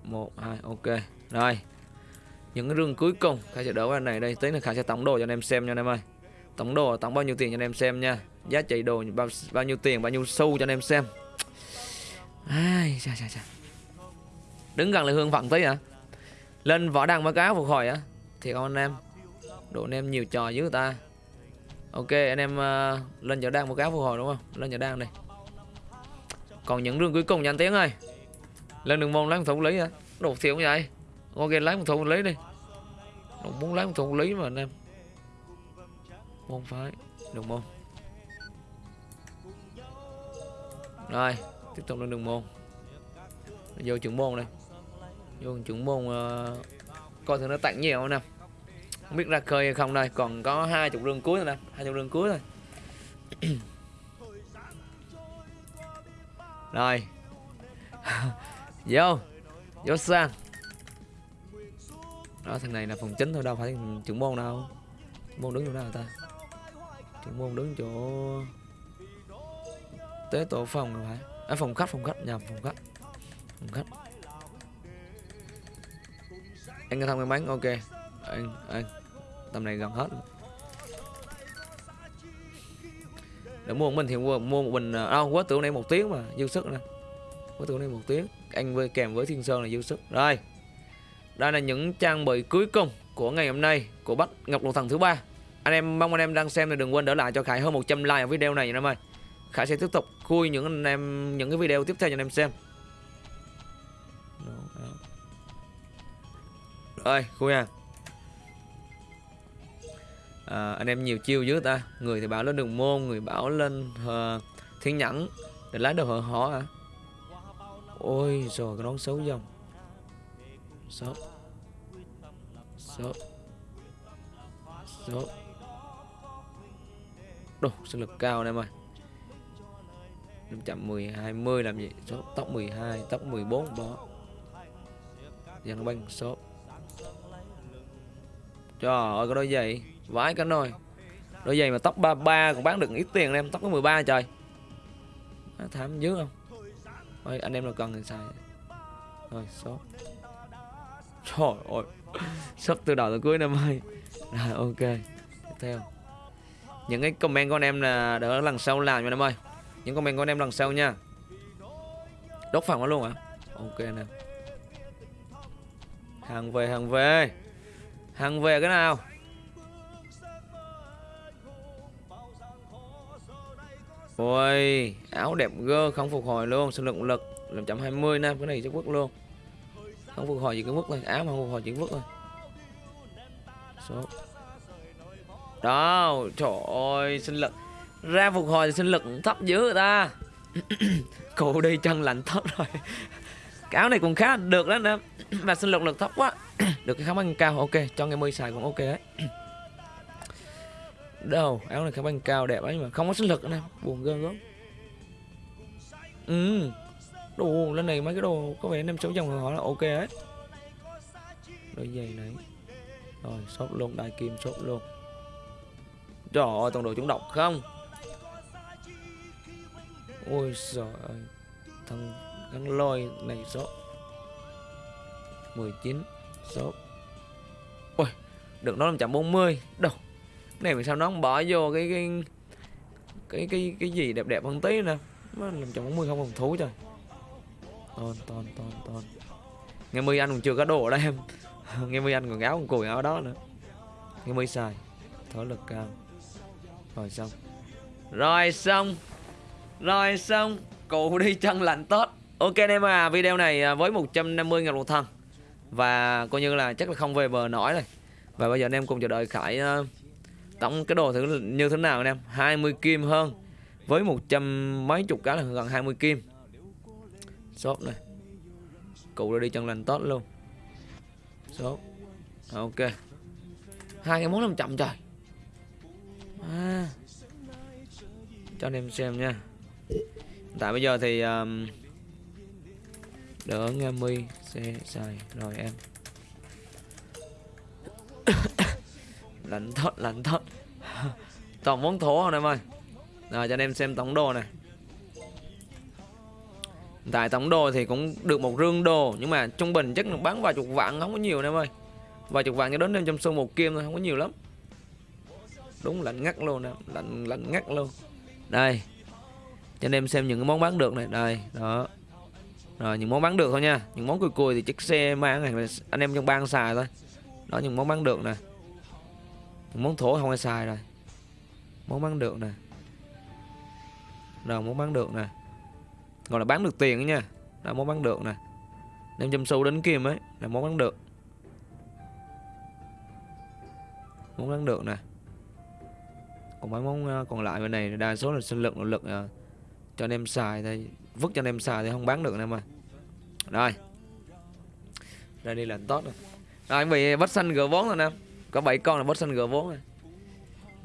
Một, hai, ok. Rồi những cái rương cuối cùng khai sẽ đỡ qua này đây. Tính là khai sẽ tổng đồ cho anh em xem nha anh em ơi. Tổng đồ tổng bao nhiêu tiền cho anh em xem nha. Giá trị đồ bao, bao nhiêu tiền bao nhiêu xu cho anh em xem. Ai chà chà chà. Đứng gần là hương phận tí hả? Lên võ đăng báo cáo phục hồi á thì con anh em? Độ anh em nhiều trò với người ta. Ok anh em uh, lên võ đăng báo cáo phục hồi đúng không? Lên võ đăng đây. Còn những rương cuối cùng nha anh tiến ơi. Lên đường môn lấy thủ lý hả? Đồ thiểu vậy? Ok lấy một thùng lấy đi. Đồ muốn lấy một thùng lấy mà anh em. Môn phái đường môn. Rồi tiếp tục lên đường môn. Vô trưởng môn đây. Vô trưởng môn uh, coi thử nó tặng nhiều không nè không biết ra khơi hay không đây còn có hai chục rương cuối rồi nè hai chục rương cuối thôi. Rồi. Vô vô sang đó thằng này là phòng chính thôi đâu phải trưởng môn đâu. Trưởng môn đứng chỗ nào ta? Trưởng môn đứng chỗ tế tổ phòng rồi phải. À, phòng khách phòng khách nhầm phòng khách. Phòng khách. Anh nghe thông em bán ok. Anh anh. Tầm này gần hết. Để mua một mình thì mua, mua một bình à quá tưởng này một tiếng mà dư sức nè. Quá tưởng này một tiếng. Anh với kèm với thiên sơn là dư sức. Rồi đây là những trang bị cuối cùng của ngày hôm nay của Bách ngọc lục thần thứ ba. Anh em mong anh em đang xem thì đừng quên đỡ lại cho Khải hơn 100 like ở video này nha anh em ơi. Khải sẽ tiếp tục khui những anh em những cái video tiếp theo cho anh em xem. Rồi khui à à, anh em nhiều chiêu dữ ta. Người thì bảo lên đường môn người bảo lên uh, thiên nhẫn để lái đồ hở hỏ à ôi rồi cái nón xấu dòng số số số đồ sinh lực cao anh em ơi. 510 20 làm gì? Số tóc 12 tóc 14 bỏ dàn banh số trời ơi cái đôi giày. Vãi cả nồi. Đôi giày mà tóc 33 cũng bán được ít tiền anh em tóc có 13 trời. Nó thảm dữ không? Ôi, anh em nào cần thì xài. Rồi số trời ơi. Sắp từ đầu tới cuối năm ơi rồi, ok. Tiếp theo. Những cái comment của anh em là đỡ lần sau làm cho anh em ơi. Những comment của anh em lần sau nha. Đốt phòng nó luôn hả? Ok nè. Hàng về hàng về. Hàng về cái nào? Ôi, áo đẹp gơ không phục hồi luôn sinh lượng lực 520 nam cái này chắc quốc luôn không phục hồi gì cái mức thôi áo mà không phục hồi chỉ mức thôi số. Đó, trời ơi, sinh lực. Ra phục hồi thì sinh lực thấp dữ người ta. Cụ đi chân lạnh thấp rồi. Cái áo này cũng khá được đó, nè. Mà sinh lực lực thấp quá. Được cái khả năng cao, ok. Cho ngày mươi xài cũng ok đấy. Đâu, áo này khả năng cao đẹp ấy mà. Không có sinh lực nữa nè. Buồn gơn gớm. Ừ đồ, lên này mấy cái đồ có vẻ năm sáu dòng họ là ok ấy. Đôi giày này. Rồi, shop luôn đại kim shop luôn. Trời ơi, toàn đồ chúng độc không? Ôi trời ơi, thằng thằng lôi này shop. 19 shop. Ôi, được nó 540 đâu, cái này mà sao nó không bỏ vô cái cái cái cái cái gì đẹp đẹp hơn tí nè nó 540 không phòng thú trời ton ton ton ton nghe mươi ăn còn chưa có đồ đó đây em. Nghe mươi ăn còn áo còn cùi áo đó nữa. Nghe mươi xài. Thở lực cao. Rồi xong. Rồi xong. Rồi xong. Cụ đi chân lạnh tốt. Ok anh em à video này à, với 150 ngàn một thân và coi như là chắc là không về bờ nổi rồi. Và bây giờ anh em cùng chờ đợi khải uh, tổng cái đồ thử như thế nào anh em? 20 kim hơn. Với 100 mấy chục cái là gần 20 kim shop này. Cụ đã đi chân lành tốt luôn. Shop. Ok. Hai cái món làm chậm trời. À. cho anh em xem nha. Tại bây giờ thì um, đỡ nghe mi xe xài rồi em. Lạnh thót lạnh thót toàn món thổ anh em ơi. Rồi cho anh em xem tổng đồ này tại tổng đồ thì cũng được một rương đồ nhưng mà trung bình chắc bán vài chục vạn, không có nhiều em ơi. Vài chục vạn cho đến năm trăm xu một kim thôi, không có nhiều lắm. Đúng, lạnh ngắt luôn nè, lạnh lạnh ngắt luôn. Đây, cho anh em xem những cái món bán được này, đây, đó. Rồi, những món bán được thôi nha. Những món cùi cùi thì chiếc xe mang này, anh em trong bang xài thôi. Đó, những món bán được nè. Những món thổ không ai xài rồi. Món bán được nè. Rồi, món bán được nè gọi là bán được tiền đó nha. Là món bán được nè. 500 xu đến kim ấy là món bán được. Món bán được nè. Còn mấy món ờ, còn lại bên này đa số là sinh lực nội lực à, cho anh em xài thôi. Vứt cho anh em xài thì không bán được anh em ơi rồi. Đây đi là tốt rồi. Rồi anh bị bắt xanh gỡ vốn rồi nè. Có 7 con là bắt xanh gỡ vốn rồi.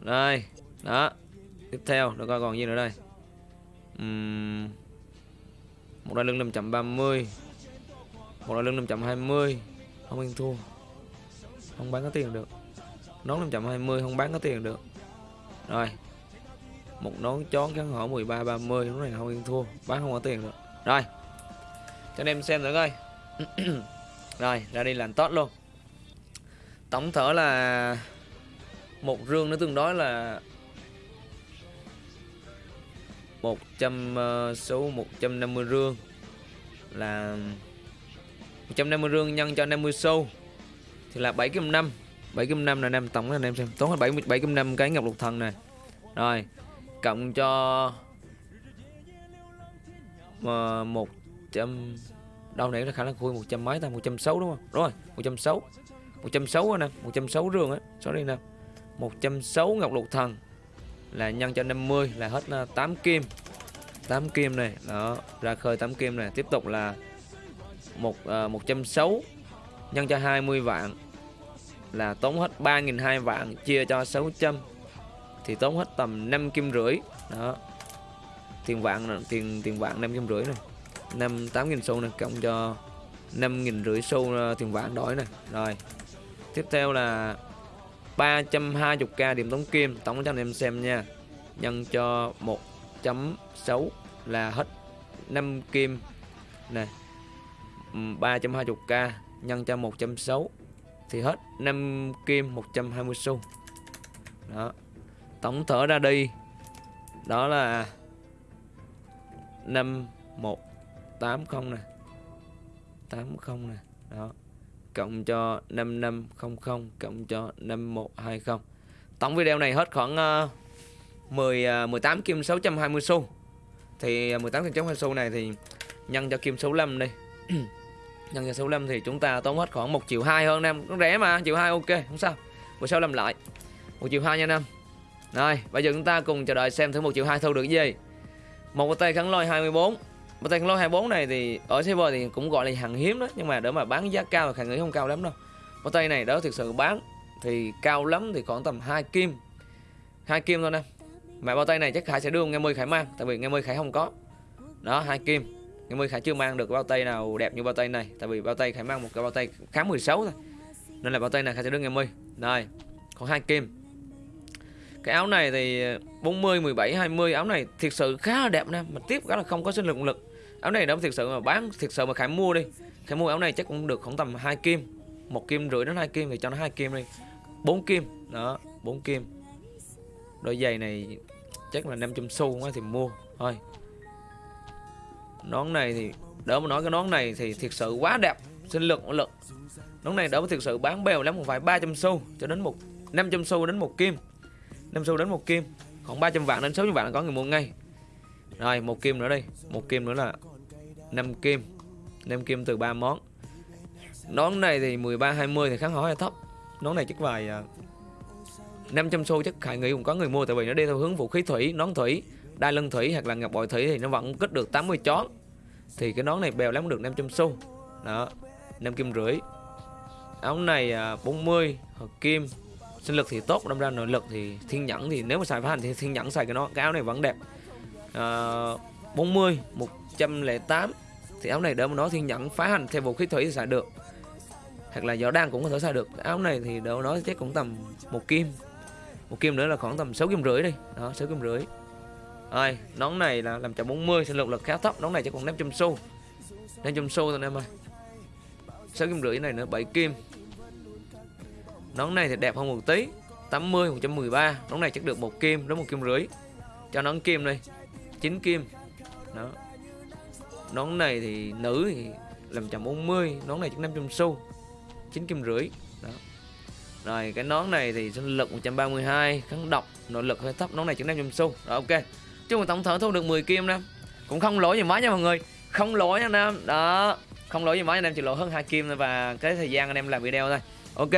Đây đó. Tiếp theo nó coi còn gì nữa đây. Uhm, một đai lưng 530 một đai lưng 520 không ăn thua. Không bán có tiền được. Nón 520 không bán có tiền được. Rồi. Một nón chón kháng hở 13 30 lúc này không ăn thua. Bán không có tiền được. Rồi. Cho anh em xem nữa coi. Rồi, ra đi làm tốt luôn. Tổng thở là một rương nó tương đối là 100 uh, ờ, số 150 rương. Là 150 rương nhân cho 50 xu thì là 7 kim 5 7 kim 5 là anh em tổng anh em xem. Tốn hết 7 7 kim 5 cái ngọc lục thần này. Rồi cộng cho mà một trăm đâu nãy là khả năng khui một trăm mấy ta? một trăm sáu đúng không? Đúng rồi một trăm sáu. một trăm sáu anh em một trăm sáu rương á. Sorry nè. một trăm sáu ngọc lục thần là nhân cho 50 là hết ờ, 8 kim. 8 kim này đó ra khơi 8 kim này. Tiếp tục là một ờ, uh, 160 nhân cho 20 vạn là tốn hết 3.200 vạn chia cho 600 thì tốn hết tầm 5 kim rưỡi. Đó tiền vạn là- tiền tiền vạn 5 kim rưỡi này. 5 8.000 xu này cộng cho 5.000 rưỡi xu ờ, tiền vạn đổi này. Rồi tiếp theo là 320k điểm tống kim. Tổng cho anh em xem nha. Nhân cho 1.6 là hết 5 kim. Này 320k ừ, nhân cho 1.6 thì hết 5 kim 120 xu. Đó. Tổng thở ra đi, đó là 5180 nè. 80 nè. Đó cộng cho 5500 cộng cho 5120 tổng video này hết khoảng uh, 10 uh, 18 kim 620 xu. Thì ờ, uh, 18 kim 620 xu này thì nhân cho kim 65 đi. Nhân cho 65 thì chúng ta tốn hết khoảng 1 triệu 2 hơn em. Nó rẻ mà triệu 2 ok không sao. Bữa sau làm lại. 1 triệu 2 nha em. Rồi bây giờ chúng ta cùng chờ đợi xem thử 1 triệu 2 thu được gì. Một tay khắn lôi 24 một tay kháng 24 này thì ở server thì cũng gọi là hàng hiếm đó nhưng mà để mà bán giá cao thì khả nghĩ không cao lắm đâu. Một tay này đó thực sự bán thì cao lắm thì khoảng tầm 2 kim. Hai kim thôi nè. Mà bao tay này chắc Khải sẽ đưa nghe mươi Khải mang tại vì nghe mươi Khải không có. Đó hai kim. Nghe mươi Khải chưa mang được bao tay nào đẹp như bao tay này tại vì bao tay Khải mang một cái bao tay khá 16 thôi. Nên là bao tay này Khải sẽ đưa nghe mươi này còn hai kim. Cái áo này thì 40, 17, 20 áo này thiệt sự khá là đẹp nè mà tiếp đó là không có sinh lực lực áo này nó thiệt sự mà bán thiệt sự mà Khải mua đi. Khải mua áo này chắc cũng được khoảng tầm hai kim, một kim rưỡi đến hai kim thì cho nó hai kim đi. Bốn kim, đó, bốn kim. Đôi giày này chắc là 500 xu quá thì mua, thôi. Nón này thì, đỡ mà nói cái nón này thì thiệt sự quá đẹp, sinh lực lực nón này đỡ mà thiệt sự bán bèo lắm cũng phải 300 xu cho đến một 500 xu đến một kim. 5 xu đến một kim, khoảng 300 vạn đến 600 vạn là có người mua ngay. Rồi, một kim nữa đi, một kim nữa là 5 kim. 5 kim từ 3 món. Nón này thì 13 20 thì kháng hỏi là thấp. Nón này chắc vài à, 500 xu chắc khải nghĩ cũng có người mua tại vì nó đi theo hướng vũ khí thủy nón thủy đai lưng thủy hoặc là ngọc bội thủy thì nó vẫn kích được 80 chón. Thì cái nón này bèo lắm được 500 xu. Đó 5 kim rưỡi. Áo này à, 40 hợp kim. Sinh lực thì tốt đâm ra nội lực thì thiên nhẫn thì nếu mà xài phá hành thì thiên nhẫn xài cái nó cái áo này vẫn đẹp. À, 40 108 thì áo này đỡ mà nói thiên nhẫn phá hành theo vũ khí thủy thì xài được. Hoặc là võ đan cũng có thể xài được. Áo này thì đỡ mà nói chắc cũng tầm một kim. Một kim nữa là khoảng tầm 6 kim rưỡi đi. Đó 6 kim rưỡi. Rồi nón này là làm chậm 40 sinh lực lực khá thấp. Nón này chắc còn 500 xu. 500 xu thôi anh em ơi. 6 kim rưỡi này nữa 7 kim. Nón này thì đẹp hơn một tí 80 113 nón này chắc được một kim, đến một kim rưỡi. Cho nón kim đi 9 kim. Đó nón này thì nữ thì làm chậm 40 nón này chỉ 500 xu 9 kim rưỡi. Đó. Rồi cái nón này thì sinh lực 132 kháng độc, nội lực hơi thấp, nón này chỉ 500 xu. Rồi, ok. Chung là tổng thở thu được 10 kim nam. Cũng không lỗi gì máy nha mọi người. Không lỗi nha nam. Đó. Không lỗi gì máy anh em chỉ lỗi hơn hai kim thôi và cái thời gian anh em làm video thôi. Ok.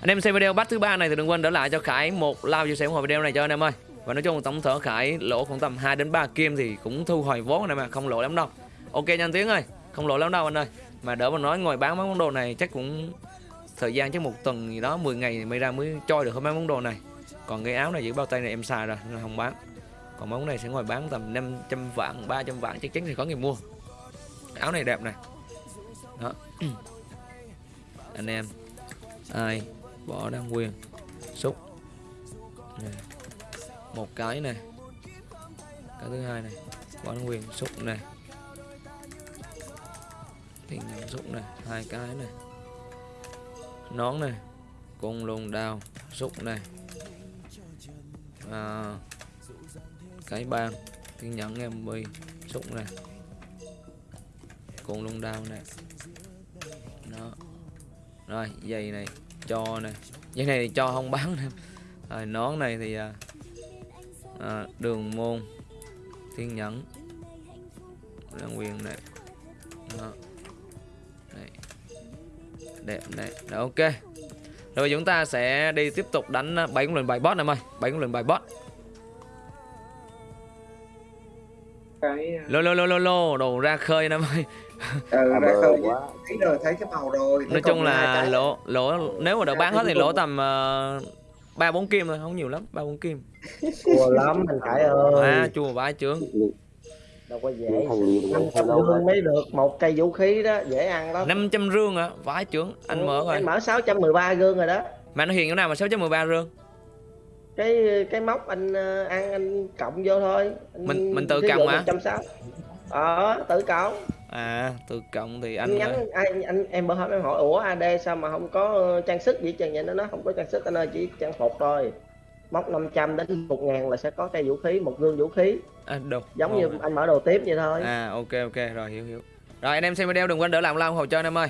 Anh em xem video bắt thứ ba này thì đừng quên để lại cho Khải một like chia sẻ ủng hộ video này cho anh em ơi. Và nói chung tổng thở Khải lỗ khoảng tầm 2 đến 3 kim thì cũng thu hồi vốn này mà, không lỗ lắm đâu ok nha anh Tiến ơi. Không lỗi lắm đâu anh ơi. Mà đỡ mà nói ngồi bán mấy món đồ này chắc cũng thời gian chắc một tuần gì đó 10 ngày mới ra mới choi được hơn mấy món đồ này. Còn cái áo này giữ bao tay này em xài rồi, nên không bán. Còn món này sẽ ngồi bán tầm 500 vạn 300 vạn, chắc chắn thì có người mua. Áo này đẹp này. Đó. Anh em, ai bỏ đăng quyền xúc. Này một cái này. Cái thứ hai này, bỏ đăng quyền xúc này tiền xúc này hai cái này. Nón này cung lùng đào xúc này. À, cái bàn thiên nhẫn em bi xúc này. Cung lùng đào này. Đó. Rồi giày này cho này. Dây này thì cho không bán em. Rồi nón này thì à, à, Đường môn Thiên nhẫn. Đăng quyền này. Đó. Đẹp này. Rồi ok. Rồi chúng ta sẽ đi tiếp tục đánh à, bảy con lệnh bài boss em ơi bảy con lệnh bài boss cái Lô lô lô lô lô Đồ ra khơi em ơi ờ à, ra khơi quá. Thấy rồi thấy cái màu rồi thấy Nói chung là lỗ lỗ nếu mà được bán hết thì lỗ tầm ờ, ba bốn kim thôi không nhiều lắm ba bốn kim. Chua lắm anh Khải ơi. À chua vãi trướng đâu có dễ năm trăm rương mới được một cây vũ khí đó dễ ăn lắm. 500 rương hả? Vãi trướng anh mở anh rồi mở 613 gương rồi đó. Mà nó hiền chỗ nào mà 613 rương cái cái móc anh ờ, ăn anh cộng vô thôi. Anh, Mình- mình tự cộng hả? 160. ờ tự cộng. À từ cộng thì anh anh nhắn anh, anh em bữa hôm em hỏi ủa AD sao mà không có trang sức gì trơn vậy? Nó nói không có trang sức anh ơi chỉ trang phục thôi móc 500 đến 1 ngàn là sẽ có cây vũ khí một gương vũ khí. À, đồ giống như anh mở đồ tiếp vậy thôi. À ok ok rồi hiểu hiểu. Rồi anh em xem video đừng quên đỡ làm like ủng hộ cho anh em ơi